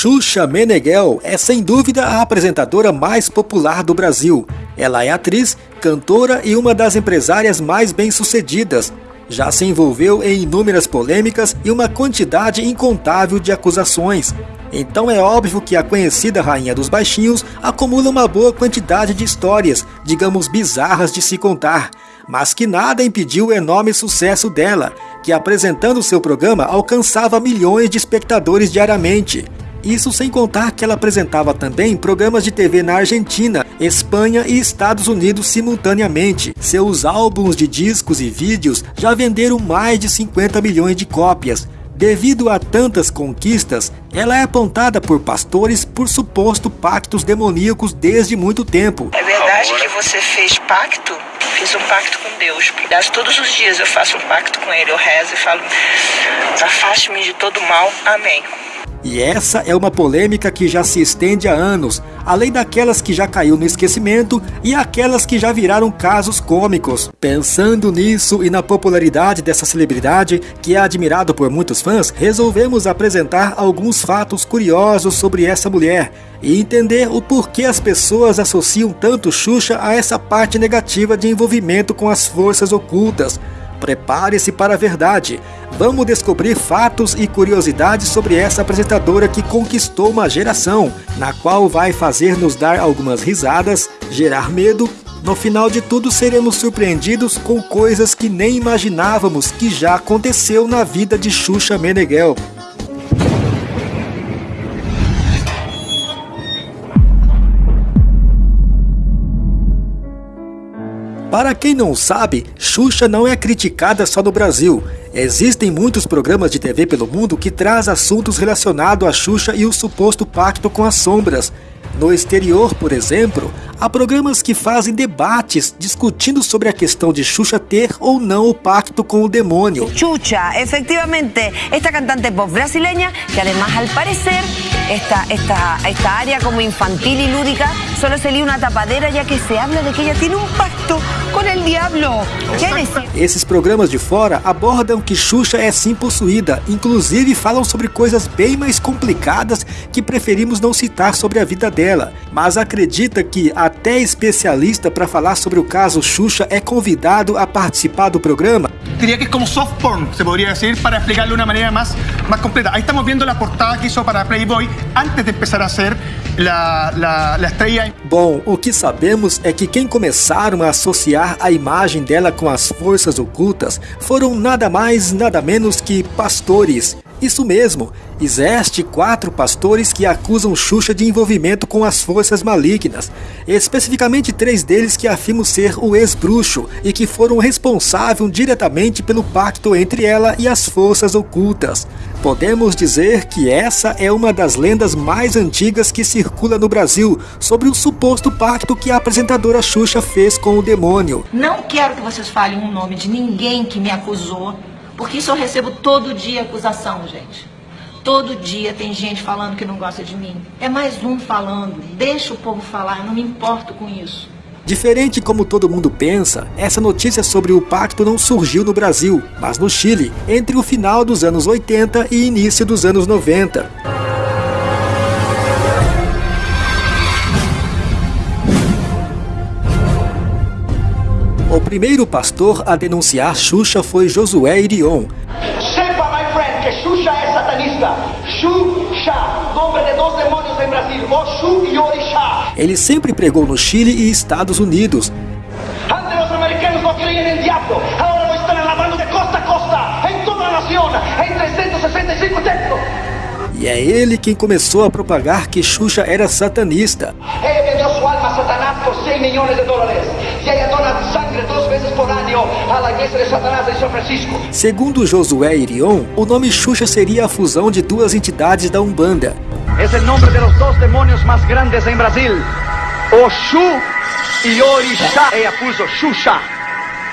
Xuxa Meneghel é sem dúvida a apresentadora mais popular do Brasil. Ela é atriz, cantora e uma das empresárias mais bem-sucedidas. Já se envolveu em inúmeras polêmicas e uma quantidade incontável de acusações. Então é óbvio que a conhecida Rainha dos Baixinhos acumula uma boa quantidade de histórias, digamos bizarras de se contar, mas que nada impediu o enorme sucesso dela, que apresentando seu programa alcançava milhões de espectadores diariamente. Isso sem contar que ela apresentava também programas de TV na Argentina, Espanha e Estados Unidos simultaneamente. Seus álbuns de discos e vídeos já venderam mais de 50 milhões de cópias. Devido a tantas conquistas, ela é apontada por pastores por suposto pactos demoníacos desde muito tempo. É verdade que você fez pacto? Fiz um pacto com Deus. Todos os dias eu faço um pacto com Ele, eu rezo e falo: afaste-me de todo mal. Amém. E essa é uma polêmica que já se estende há anos, além daquelas que já caiu no esquecimento e aquelas que já viraram casos cômicos. Pensando nisso e na popularidade dessa celebridade, que é admirado por muitos fãs, resolvemos apresentar alguns fatos curiosos sobre essa mulher e entender o porquê as pessoas associam tanto Xuxa a essa parte negativa de envolvimento com as forças ocultas. Prepare-se para a verdade. Vamos descobrir fatos e curiosidades sobre essa apresentadora que conquistou uma geração, na qual vai fazer nos dar algumas risadas, gerar medo. No final de tudo, seremos surpreendidos com coisas que nem imaginávamos que já aconteceu na vida de Xuxa Meneghel. Para quem não sabe, Xuxa não é criticada só no Brasil. Existem muitos programas de TV pelo mundo que traz assuntos relacionados a Xuxa e o suposto pacto com as sombras. No exterior, por exemplo, há programas que fazem debates discutindo sobre a questão de Xuxa ter ou não o pacto com o demônio. Xuxa, efectivamente, esta cantante pop brasileña que además al parecer esta, esta, esta área como infantil y lúdica solo sería una tapadera ya que se habla de que ella tiene un pacto con el diablo. Esses programas de fora abordam que Xuxa é sim possuída, inclusive falam sobre coisas bem mais complicadas que preferimos não citar sobre a vida dela, mas acredita que até especialista para falar sobre o caso Xuxa é convidado a participar do programa. Diria que é como soft porn, se poderia dizer, para explicar de uma maneira mais, mais completa. Aí estamos vendo a portada que hizo para Playboy antes de começar a ser la, la, la estrella. Bom, o que sabemos é que quem começaram a associar a imagem dela com as forças ocultas foram nada mais, nada menos que pastores. Isso mesmo, existe quatro pastores que acusam Xuxa de envolvimento com as forças malignas, especificamente três deles que afirmam ser o ex-bruxo e que foram responsáveis diretamente pelo pacto entre ela e as forças ocultas. Podemos dizer que essa é uma das lendas mais antigas que circula no Brasil sobre o suposto pacto que a apresentadora Xuxa fez com o demônio. Não quero que vocês falem o nome de ninguém que me acusou porque isso eu recebo todo dia acusação, gente. Todo dia tem gente falando que não gosta de mim. É mais um falando. Deixa o povo falar, não me importo com isso. Diferente como todo mundo pensa, essa notícia sobre o pacto não surgiu no Brasil, mas no Chile, entre o final dos anos 80 e início dos anos 90. O primeiro pastor a denunciar Xuxa foi Josué Irion. Sepa, my friend, que Xuxa é satanista. Xuxa, nome de dois demônios em Brasil, Oxu e Orixá. Ele sempre pregou no Chile e Estados Unidos. Antes os americanos não em diabo, agora lo estão lavando de costa a costa, em toda a nação, em 365 templos. E é ele quem começou a propagar que Xuxa era satanista. Ele vendeu sua alma a Satanás por 100 milhões de Segundo Josué Irion, o nome Xuxa seria a fusão de duas entidades da Umbanda. É o nome de los dois demônios mais grandes em Brasil. Oxu e Orixá. Ela puso Xuxa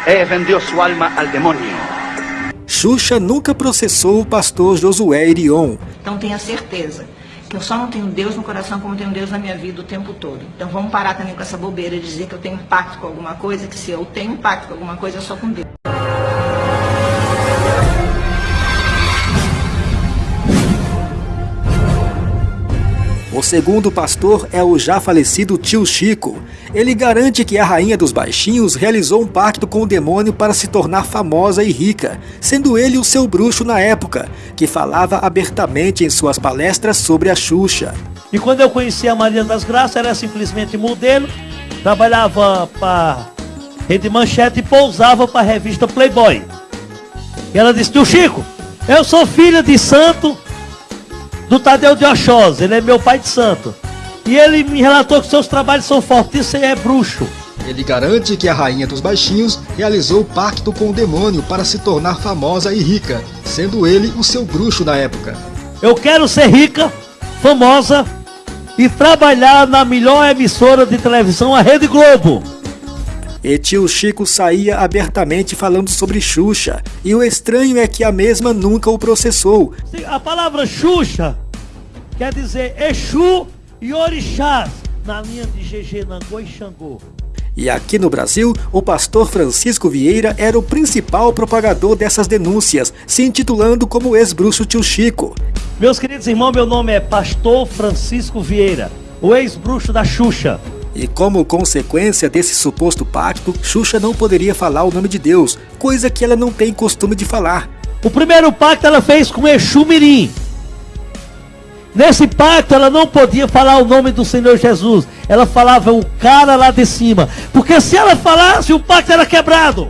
e vendeu sua alma ao demônio. Xuxa nunca processou o pastor Josué Irion. Então tenha certeza eu só não tenho Deus no coração como tenho Deus na minha vida o tempo todo. Então vamos parar também com essa bobeira de dizer que eu tenho pacto com alguma coisa, que se eu tenho pacto com alguma coisa é só com Deus. O segundo pastor é o já falecido tio Chico. Ele garante que a rainha dos baixinhos realizou um pacto com o demônio para se tornar famosa e rica, sendo ele o seu bruxo na época, que falava abertamente em suas palestras sobre a Xuxa. E quando eu conheci a Maria das Graças, era simplesmente modelo, trabalhava para Rede Manchete e pousava para a revista Playboy. E ela disse: Tio Chico, eu sou filha de santo do Tadeu de Oxós, ele é meu pai de santo. E ele me relatou que seus trabalhos são fortes, e é bruxo. Ele garante que a rainha dos baixinhos realizou pacto com o demônio para se tornar famosa e rica, sendo ele o seu bruxo na época. Eu quero ser rica, famosa e trabalhar na melhor emissora de televisão, a Rede Globo. E tio Chico saía abertamente falando sobre Xuxa, e o estranho é que a mesma nunca o processou. A palavra Xuxa quer dizer Exu e Orixás, na linha de GG Nangô e Xangô. E aqui no Brasil, o pastor Francisco Vieira era o principal propagador dessas denúncias, se intitulando como ex-bruxo tio Chico. Meus queridos irmãos, meu nome é Pastor Francisco Vieira, o ex-bruxo da Xuxa. E como consequência desse suposto pacto, Xuxa não poderia falar o nome de Deus, coisa que ela não tem costume de falar. O primeiro pacto ela fez com Exu Mirim. Nesse pacto ela não podia falar o nome do Senhor Jesus. Ela falava o cara lá de cima. Porque se ela falasse, o pacto era quebrado.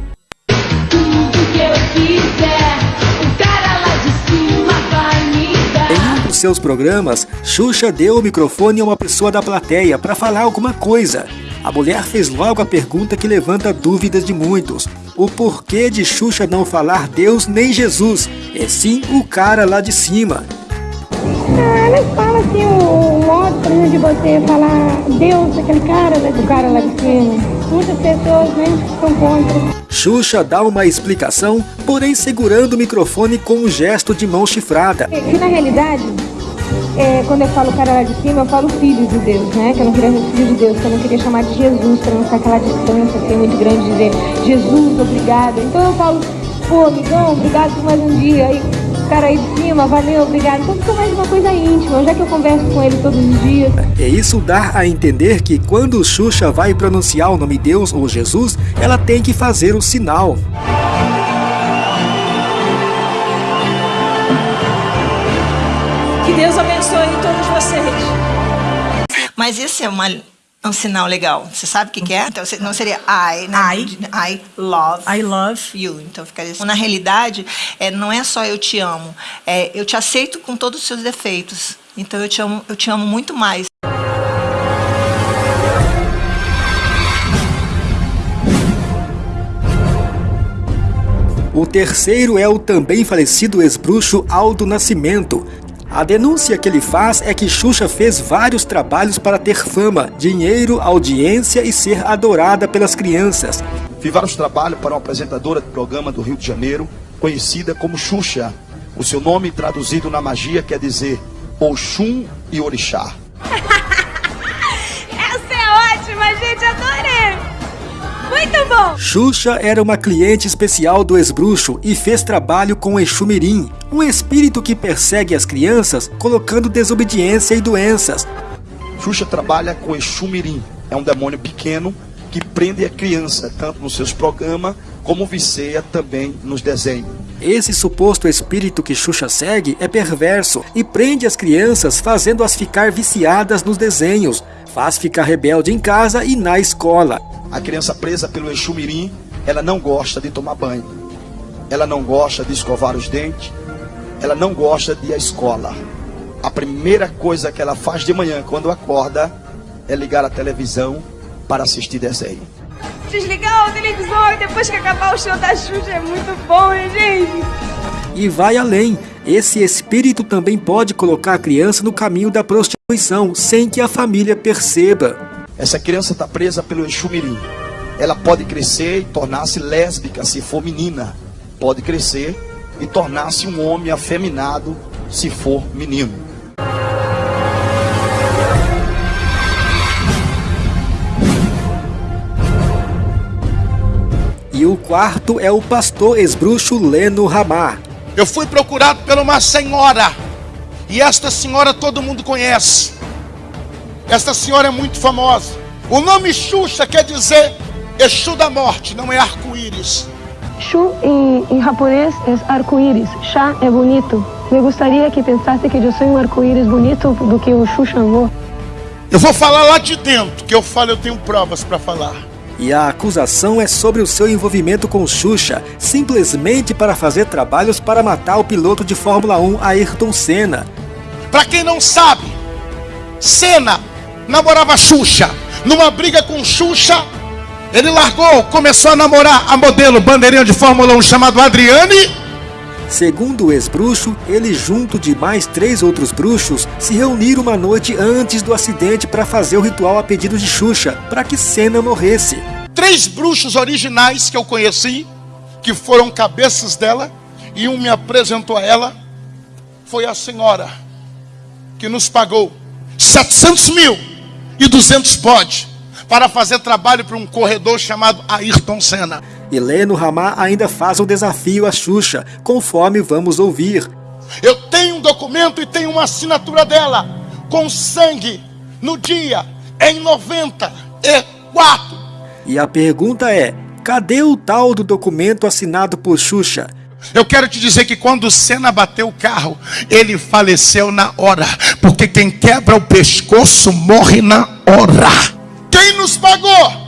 Seus programas, Xuxa deu o microfone a uma pessoa da plateia para falar alguma coisa. A mulher fez logo a pergunta que levanta dúvidas de muitos. O porquê de Xuxa não falar Deus nem Jesus, e sim o cara lá de cima. Ah, elas falam assim, o, o modo, por exemplo, de você falar Deus, aquele cara, né, do cara lá de cima. Muitas pessoas, né, são contra. Xuxa dá uma explicação, porém segurando o microfone com um gesto de mão chifrada. Que, que na realidade, é, quando eu falo cara lá de cima, eu falo filho de Deus, né? Que eu não queria filho de Deus, que eu não queria chamar de Jesus, para não ficar aquela distância assim, muito grande, de dizer Jesus, obrigado. Então eu falo, pô, amigão, obrigado por mais um dia. Aí, cara aí de cima, valeu, obrigado. Então fica mais uma coisa íntima, já que eu converso com ele todos os dias. E isso dá a entender que quando Xuxa vai pronunciar o nome Deus ou Jesus, ela tem que fazer o sinal. Abençoe todos vocês. Mas esse é uma, um sinal legal. Você sabe o que, que é? Então, não seria I, né? I. I love. I love. you. Então ficaria assim. Na realidade, é, não é só eu te amo, é eu te aceito com todos os seus defeitos. Então eu te amo, eu te amo muito mais. O terceiro é o também falecido ex-bruxo Aldo Nascimento. A denúncia que ele faz é que Xuxa fez vários trabalhos para ter fama, dinheiro, audiência e ser adorada pelas crianças. Fiz vários trabalhos para uma apresentadora de programa do Rio de Janeiro, conhecida como Xuxa. O seu nome traduzido na magia quer dizer Oxum e Orixá. Essa é ótima, gente. Xuxa era uma cliente especial do ex-bruxo e fez trabalho com Exu Mirim, um espírito que persegue as crianças colocando desobediência e doenças. Xuxa trabalha com Exu Mirim. É um demônio pequeno que prende a criança, tanto nos seus programas como viceia também nos desenhos. Esse suposto espírito que Xuxa segue é perverso e prende as crianças fazendo-as ficar viciadas nos desenhos, faz ficar rebelde em casa e na escola. A criança presa pelo Exu Mirim, ela não gosta de tomar banho. Ela não gosta de escovar os dentes. Ela não gosta de ir à escola. A primeira coisa que ela faz de manhã, quando acorda, é ligar a televisão para assistir desenho. Desligar a televisão e depois que acabar o show da Xuxa é muito bom, hein, gente? E vai além. Esse espírito também pode colocar a criança no caminho da prostituição, sem que a família perceba. Essa criança está presa pelo Exu Mirim. Ela pode crescer e tornar-se lésbica se for menina. Pode crescer e tornar-se um homem afeminado se for menino. Quarto é o pastor ex-bruxo Leno Ramar. Eu fui procurado por uma senhora. E esta senhora todo mundo conhece. Essa senhora é muito famosa. O nome Xuxa quer dizer Exu da morte, não é arco-íris. Shu em, em japonês é arco-íris. Chá é bonito. Me gostaria que pensasse que eu sou um arco-íris bonito do que o Shu Xangô. Eu vou falar lá de dentro, que eu falo, eu tenho provas para falar. E a acusação é sobre o seu envolvimento com Xuxa, simplesmente para fazer trabalhos para matar o piloto de Fórmula 1 Ayrton Senna. Para quem não sabe, Senna namorava Xuxa. Numa briga com Xuxa, ele largou, começou a namorar a modelo bandeirinha de Fórmula 1 chamado Adriane. Segundo o ex-bruxo, ele junto de mais três outros bruxos se reuniram uma noite antes do acidente para fazer o ritual a pedido de Xuxa, para que Senna morresse. Três bruxos originais que eu conheci, que foram cabeças dela, e um me apresentou a ela, foi a senhora, que nos pagou 700 mil e 200 pode para fazer trabalho para um corredor chamado Ayrton Senna. E Leno Ramá ainda faz um desafio a Xuxa, conforme vamos ouvir. Eu tenho um documento e tenho uma assinatura dela, com sangue, no dia, em 94. E a pergunta é, cadê o tal do documento assinado por Xuxa? Eu quero te dizer que quando o Senna bateu o carro, ele faleceu na hora. Porque quem quebra o pescoço morre na hora. Quem nos pagou?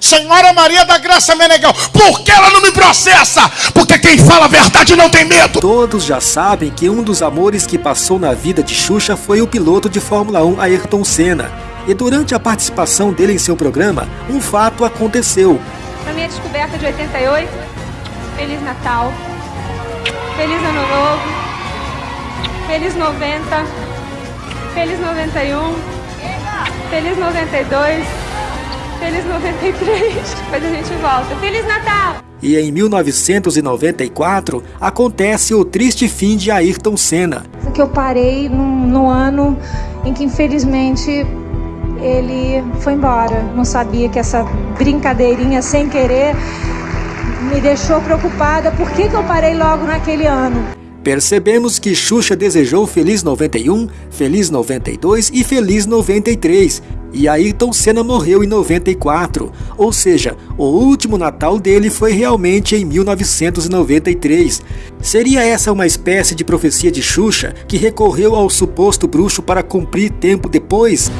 Senhora Maria da Graça Meneghel, por que ela não me processa? Porque quem fala a verdade não tem medo. Todos já sabem que um dos amores que passou na vida de Xuxa foi o piloto de Fórmula 1 Ayrton Senna. E durante a participação dele em seu programa, um fato aconteceu. Na minha descoberta de 88, Feliz Natal, Feliz Ano Novo, Feliz 90, Feliz 91, Feliz 92, Feliz 93, depois a gente volta. Feliz Natal! E em 1994 acontece o triste fim de Ayrton Senna. Que eu parei no, no ano em que infelizmente ele foi embora. Não sabia que essa brincadeirinha sem querer me deixou preocupada. Por que, que eu parei logo naquele ano? Percebemos que Xuxa desejou Feliz 91, Feliz 92 e Feliz 93, e Ayrton Senna morreu em 94, ou seja, o último Natal dele foi realmente em 1993. Seria essa uma espécie de profecia de Xuxa que recorreu ao suposto bruxo para cumprir tempo depois?